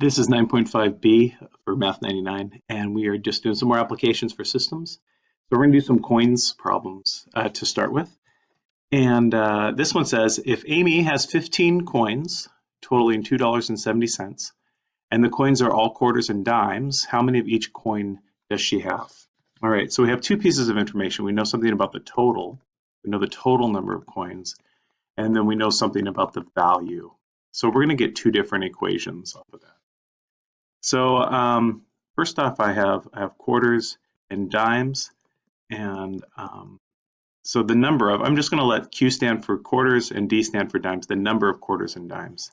This is 9.5b for Math 99, and we are just doing some more applications for systems. So we're going to do some coins problems uh, to start with. And uh, this one says, if Amy has 15 coins totaling $2.70, and the coins are all quarters and dimes, how many of each coin does she have? All right, so we have two pieces of information. We know something about the total. We know the total number of coins, and then we know something about the value. So we're going to get two different equations off of that. So um, first off, I have I have quarters and dimes, and um, so the number of I'm just going to let Q stand for quarters and D stand for dimes. The number of quarters and dimes,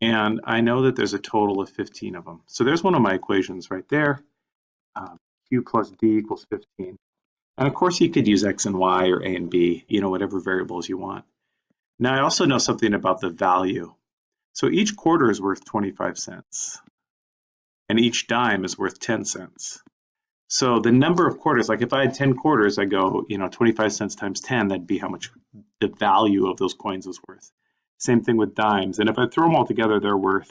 and I know that there's a total of 15 of them. So there's one of my equations right there. Um, Q plus D equals 15. And of course, you could use X and Y or A and B, you know, whatever variables you want. Now, I also know something about the value. So each quarter is worth 25 cents and each dime is worth 10 cents. So the number of quarters, like if I had 10 quarters, I go, you know, 25 cents times 10, that'd be how much the value of those coins is worth. Same thing with dimes. And if I throw them all together, they're worth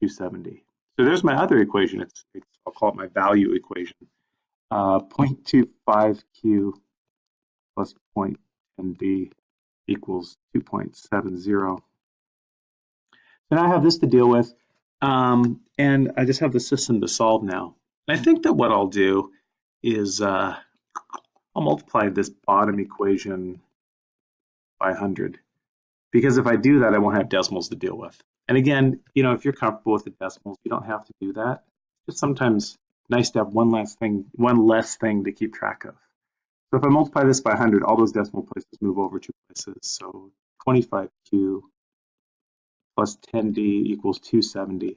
270. So there's my other equation. It's, it's I'll call it my value equation. Uh, 0.25Q plus 0.10D equals 2.70. And I have this to deal with. Um, and I just have the system to solve now. And I think that what I'll do is uh, I'll multiply this bottom equation by 100. Because if I do that, I won't have decimals to deal with. And again, you know, if you're comfortable with the decimals, you don't have to do that. It's sometimes nice to have one less thing, one less thing to keep track of. So if I multiply this by 100, all those decimal places move over two places. So 25q plus 10d equals 270.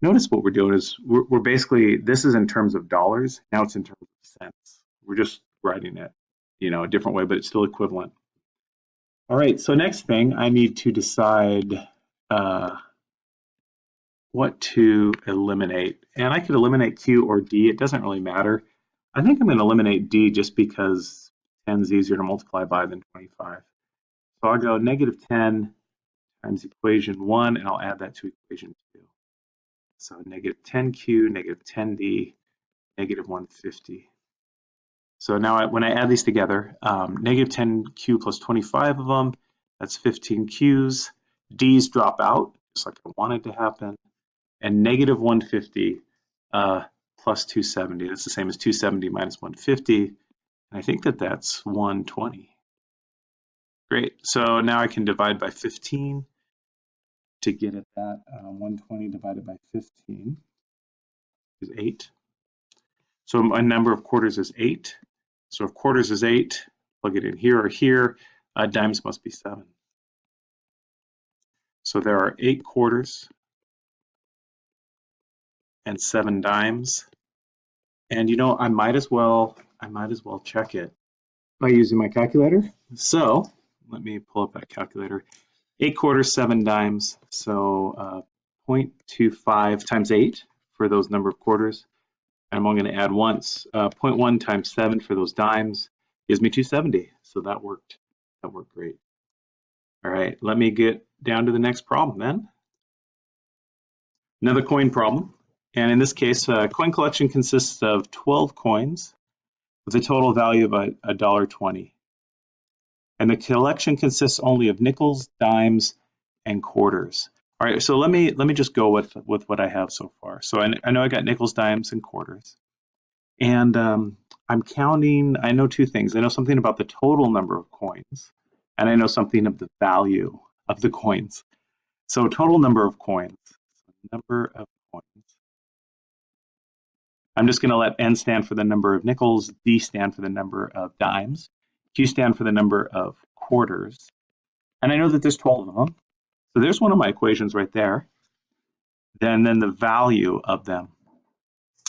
Notice what we're doing is we're, we're, basically, this is in terms of dollars, now it's in terms of cents. We're just writing it, you know, a different way, but it's still equivalent. All right, so next thing, I need to decide uh, what to eliminate. And I could eliminate Q or D, it doesn't really matter. I think I'm gonna eliminate D just because 10 is easier to multiply by than 25. So I'll go negative 10 times equation 1, and I'll add that to equation 2. So negative 10q, negative 10d, negative 150. So now I, when I add these together, um, negative 10q plus 25 of them, that's 15 q's. d's drop out, just like I wanted to happen. And negative 150 uh, plus 270, that's the same as 270 minus 150. And I think that that's 120. Great, so now I can divide by 15 to get at that. Um, 120 divided by 15 is 8. So my number of quarters is 8. So if quarters is 8, plug it in here or here, uh, dimes must be 7. So there are 8 quarters and 7 dimes. And you know, I might as well I might as well check it by using my calculator. So let me pull up that calculator eight quarters, seven dimes. So uh, 0.25 times eight for those number of quarters. I'm only going to add once. Uh, 0.1 times seven for those dimes gives me 270. So that worked. That worked great. All right, let me get down to the next problem then. Another coin problem. And in this case, uh, coin collection consists of 12 coins with a total value of a dollar twenty and the collection consists only of nickels, dimes, and quarters. All right, so let me let me just go with with what I have so far. So I, I know I got nickels, dimes, and quarters, and um, I'm counting. I know two things. I know something about the total number of coins, and I know something of the value of the coins. So total number of coins. Number of coins. I'm just going to let N stand for the number of nickels, D stand for the number of dimes, Q stand for the number of quarters. And I know that there's 12 of them. So there's one of my equations right there. Then, then the value of them.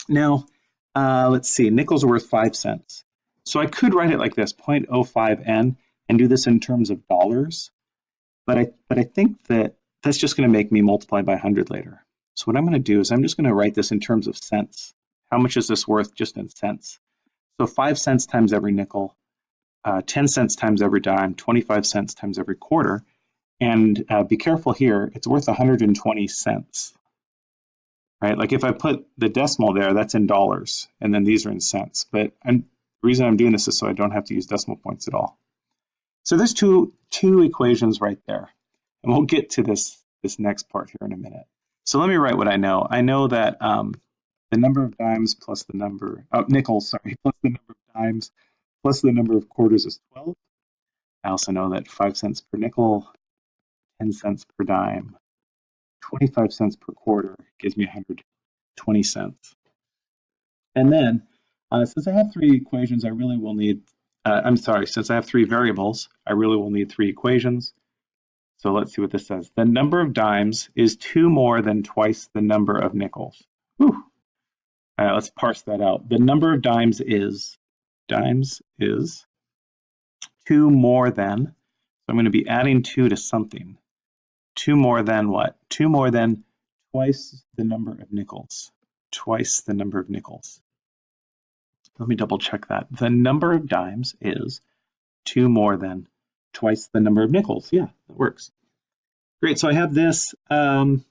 Now, uh, let's see, nickels are worth 5 cents. So I could write it like this, 0.05n, and do this in terms of dollars. But I, but I think that that's just going to make me multiply by 100 later. So what I'm going to do is I'm just going to write this in terms of cents. How much is this worth just in cents? So 5 cents times every nickel uh, 10 cents times every dime, 25 cents times every quarter. And uh, be careful here, it's worth 120 cents. right? Like if I put the decimal there, that's in dollars, and then these are in cents. But I'm, the reason I'm doing this is so I don't have to use decimal points at all. So there's two, two equations right there. And we'll get to this, this next part here in a minute. So let me write what I know. I know that um, the number of dimes plus the number, oh, nickels, sorry, plus the number of dimes plus the number of quarters is 12. I also know that 5 cents per nickel, 10 cents per dime, 25 cents per quarter gives me 120 cents. And then, uh, since I have three equations, I really will need, uh, I'm sorry, since I have three variables, I really will need three equations. So let's see what this says. The number of dimes is two more than twice the number of nickels. Whew. All right, let's parse that out. The number of dimes is, dimes is two more than, so I'm going to be adding two to something. Two more than what? Two more than twice the number of nickels. Twice the number of nickels. Let me double check that. The number of dimes is two more than twice the number of nickels. Yeah, that works. Great, so I have this. Um,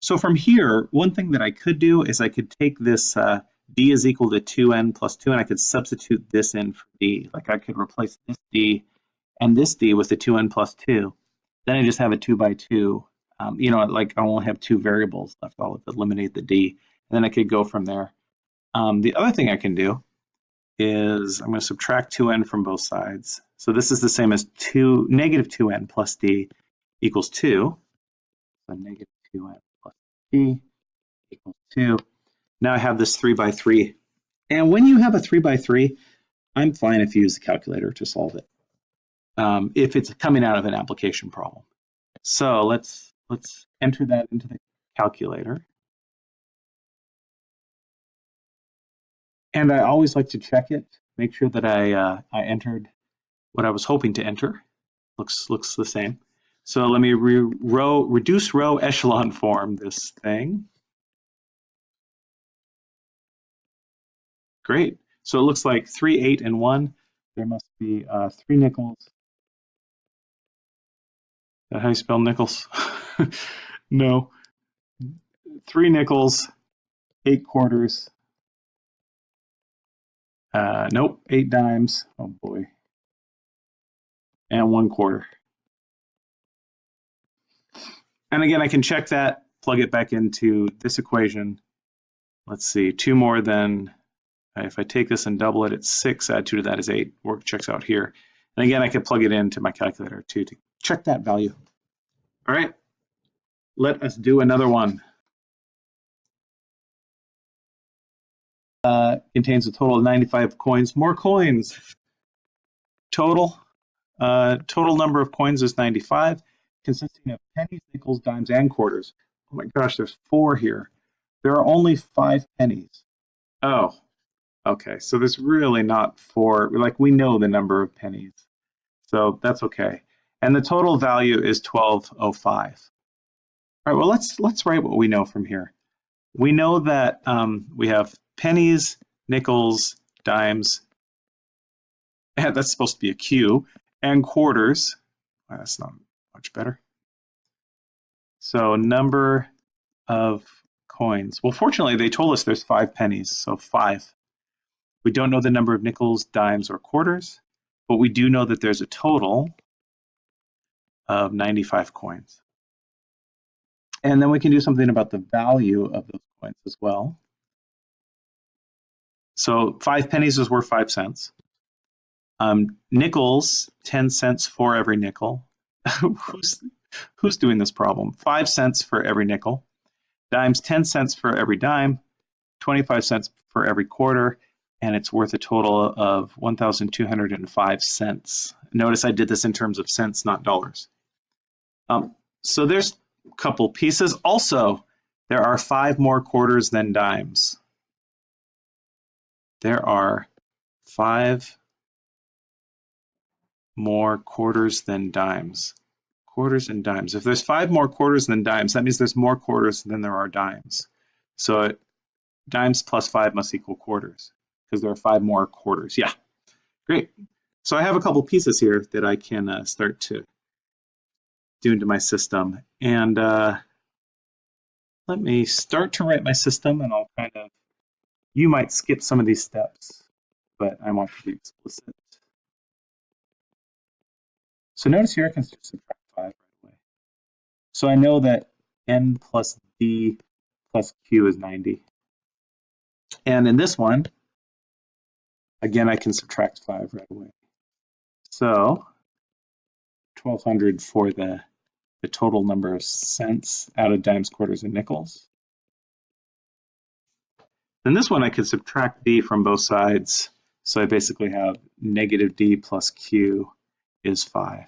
so from here, one thing that I could do is I could take this uh, d is equal to 2n plus 2, and I could substitute this in for d. Like I could replace this d and this d with the 2n plus 2. Then I just have a 2 by 2. Um, you know, like I only have two variables left. I'll eliminate the d, and then I could go from there. Um, the other thing I can do is I'm going to subtract 2n from both sides. So this is the same as 2 negative 2n plus d equals 2. So negative 2n plus d equals 2. Now I have this 3 by 3. And when you have a 3 by 3, I'm fine if you use the calculator to solve it. Um, if it's coming out of an application problem. So let's let's enter that into the calculator. And I always like to check it, make sure that I, uh, I entered what I was hoping to enter. Looks, looks the same. So let me re row, reduce row echelon form this thing. Great. So it looks like three, eight, and one. There must be uh, three nickels. Is that how you spell nickels? no. Three nickels, eight quarters, uh, nope, eight dimes. Oh boy. And one quarter. And again, I can check that, plug it back into this equation. Let's see, two more than, uh, if I take this and double it, it's six, add two to that is eight, work checks out here. And again, I can plug it into my calculator too to check that value. All right, let us do another one. uh, contains a total of 95 coins. More coins. Total. Uh, total number of coins is 95, consisting of pennies, nickels, dimes, and quarters. Oh my gosh, there's four here. There are only five pennies. Oh, okay. So there's really not four. Like we know the number of pennies. So that's okay. And the total value is 1205. All right, well, let's let's write what we know from here. We know that um, we have pennies, nickels, dimes, and that's supposed to be a Q, and quarters. Well, that's not much better. So number of coins. Well, fortunately, they told us there's five pennies, so five. We don't know the number of nickels, dimes, or quarters, but we do know that there's a total of 95 coins. And then we can do something about the value of those coins as well. So five pennies is worth five cents. Um, nickels, 10 cents for every nickel. who's, who's doing this problem? Five cents for every nickel. Dimes, 10 cents for every dime, 25 cents for every quarter, and it's worth a total of 1,205 cents. Notice I did this in terms of cents, not dollars. Um, so there's a couple pieces. Also, there are five more quarters than dimes there are five more quarters than dimes. Quarters and dimes. If there's five more quarters than dimes, that means there's more quarters than there are dimes. So dimes plus five must equal quarters because there are five more quarters. Yeah, great. So I have a couple pieces here that I can uh, start to do into my system. And uh, let me start to write my system and I'll kind of, you might skip some of these steps, but I want to be explicit. So notice here I can subtract 5 right away. So I know that n plus d plus q is 90. And in this one, again, I can subtract 5 right away. So 1200 for the, the total number of cents out of dimes, quarters, and nickels. Then this one I could subtract d from both sides. So I basically have negative d plus q is 5.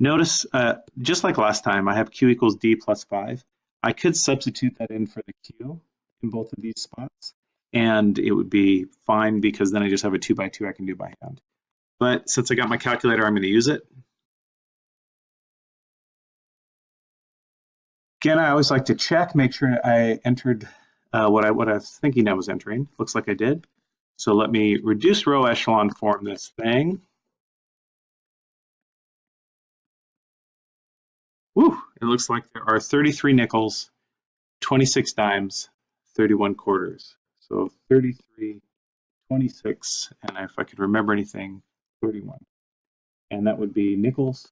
Notice, uh, just like last time, I have q equals d plus 5. I could substitute that in for the q in both of these spots, and it would be fine because then I just have a 2 by 2 I can do by hand. But since I got my calculator, I'm going to use it. Again, I always like to check, make sure I entered uh, what, I, what I was thinking I was entering. Looks like I did. So let me reduce row echelon form this thing. Woo, it looks like there are 33 nickels, 26 dimes, 31 quarters. So 33, 26, and if I could remember anything, 31. And that would be nickels,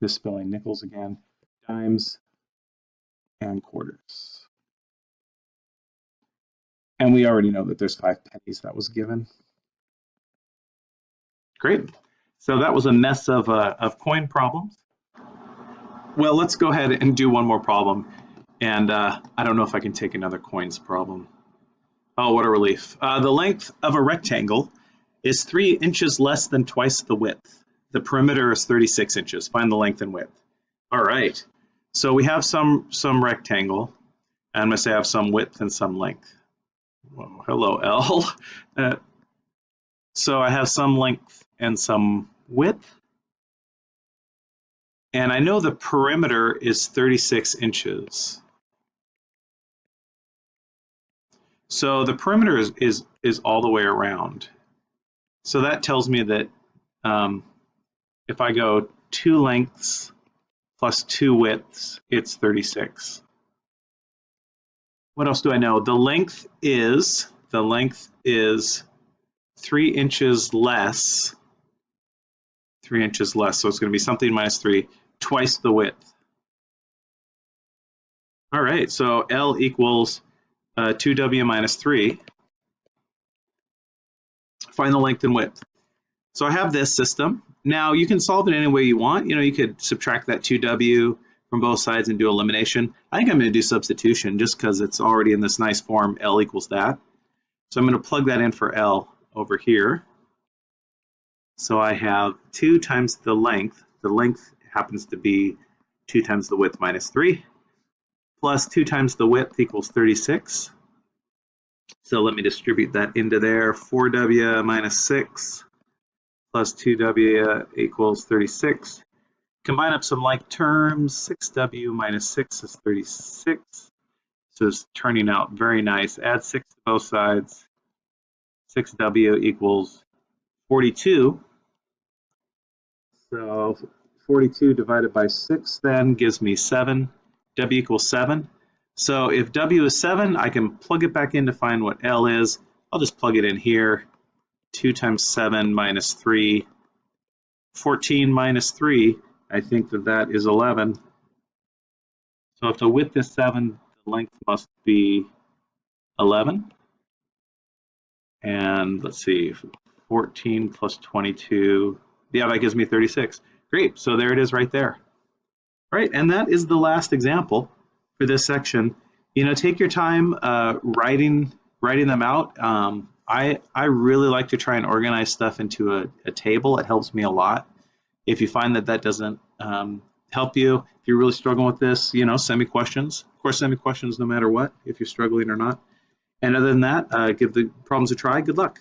misspelling nickels again, dimes, and quarters. And we already know that there's five pennies that was given. Great. So that was a mess of, uh, of coin problems. Well, let's go ahead and do one more problem. And uh, I don't know if I can take another coins problem. Oh, what a relief. Uh, the length of a rectangle is three inches less than twice the width. The perimeter is 36 inches. Find the length and width. All right. So we have some, some rectangle. I'm going to say I have some width and some length. Whoa, hello, L. Uh, so I have some length and some width. And I know the perimeter is 36 inches. So the perimeter is, is, is all the way around. So that tells me that um, if I go two lengths plus two widths, it's 36. What else do I know? The length is, the length is three inches less three inches less. So it's going to be something minus three, twice the width. All right, so L equals uh, 2W minus 3. Find the length and width. So I have this system. Now you can solve it any way you want. You know, you could subtract that 2W from both sides and do elimination. I think I'm going to do substitution just because it's already in this nice form, L equals that. So I'm going to plug that in for L over here. So I have 2 times the length. The length happens to be 2 times the width minus 3, plus 2 times the width equals 36. So let me distribute that into there. 4w minus 6 plus 2w equals 36. Combine up some like terms. 6w minus 6 is 36. So it's turning out very nice. Add 6 to both sides. 6w equals 42. So 42 divided by 6 then gives me 7. W equals 7. So if W is 7, I can plug it back in to find what L is. I'll just plug it in here. 2 times 7 minus 3. 14 minus 3, I think that that is 11. So if the width is 7, the length must be 11. And let's see, 14 plus 22, yeah, that gives me 36. Great, so there it is right there. All right, and that is the last example for this section. You know, take your time uh, writing writing them out. Um, I, I really like to try and organize stuff into a, a, table. It helps me a lot. If you find that that doesn't um, help you, if you're really struggling with this, you know, send me questions. Of course, send me questions no matter what, if you're struggling or not. And other than that, uh, give the problems a try. Good luck.